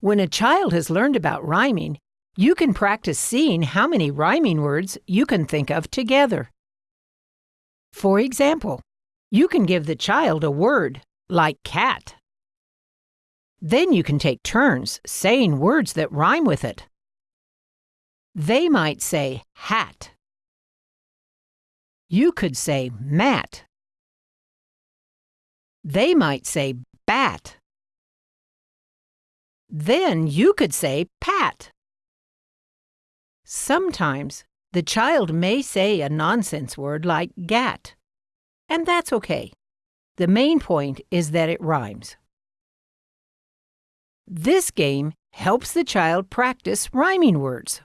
When a child has learned about rhyming, you can practice seeing how many rhyming words you can think of together. For example, you can give the child a word, like cat. Then you can take turns saying words that rhyme with it. They might say hat. You could say mat. They might say bat. Then you could say pat. Sometimes the child may say a nonsense word like gat, and that's okay. The main point is that it rhymes. This game helps the child practice rhyming words.